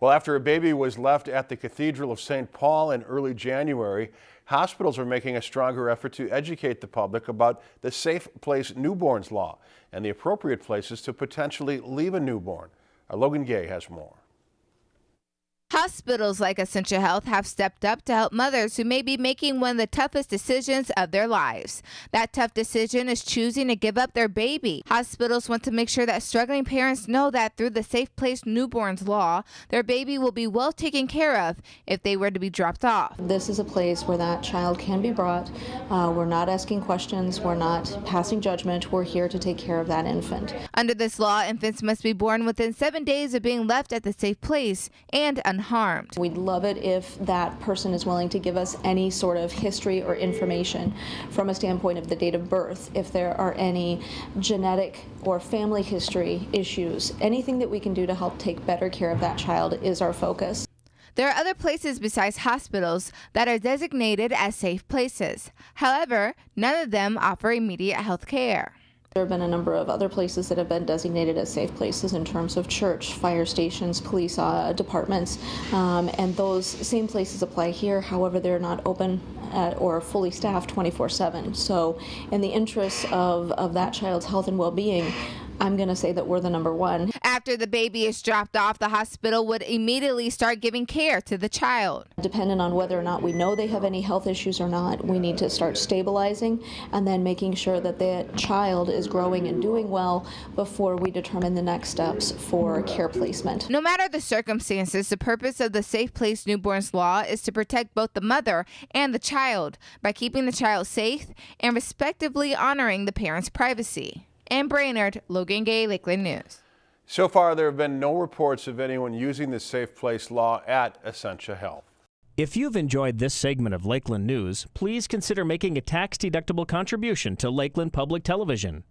Well, after a baby was left at the Cathedral of St. Paul in early January, hospitals are making a stronger effort to educate the public about the Safe Place Newborns Law and the appropriate places to potentially leave a newborn. Our Logan Gay has more. Hospitals like Essentia Health have stepped up to help mothers who may be making one of the toughest decisions of their lives. That tough decision is choosing to give up their baby. Hospitals want to make sure that struggling parents know that through the Safe Place Newborns law, their baby will be well taken care of if they were to be dropped off. This is a place where that child can be brought. Uh, we're not asking questions, we're not passing judgment, we're here to take care of that infant. Under this law, infants must be born within seven days of being left at the safe place and unharmed. We'd love it if that person is willing to give us any sort of history or information from a standpoint of the date of birth, if there are any genetic or family history issues. Anything that we can do to help take better care of that child is our focus. There are other places besides hospitals that are designated as safe places. However, none of them offer immediate health care. There have been a number of other places that have been designated as safe places in terms of church, fire stations, police uh, departments, um, and those same places apply here. However, they're not open or fully staffed 24-7. So in the interests of, of that child's health and well-being, I'm going to say that we're the number one. After the baby is dropped off, the hospital would immediately start giving care to the child. Depending on whether or not we know they have any health issues or not, we need to start stabilizing and then making sure that that child is growing and doing well before we determine the next steps for care placement. No matter the circumstances, the purpose of the Safe Place Newborns Law is to protect both the mother and the child by keeping the child safe and respectively honoring the parent's privacy. Ann Brainerd, Logan Gay, Lakeland News. So far, there have been no reports of anyone using the Safe Place law at Essentia Health. If you've enjoyed this segment of Lakeland News, please consider making a tax-deductible contribution to Lakeland Public Television.